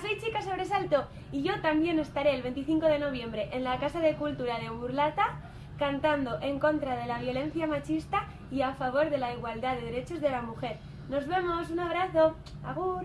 Soy Chica Sobresalto y yo también estaré el 25 de noviembre en la Casa de Cultura de Burlata cantando en contra de la violencia machista y a favor de la igualdad de derechos de la mujer. Nos vemos, un abrazo. Agur.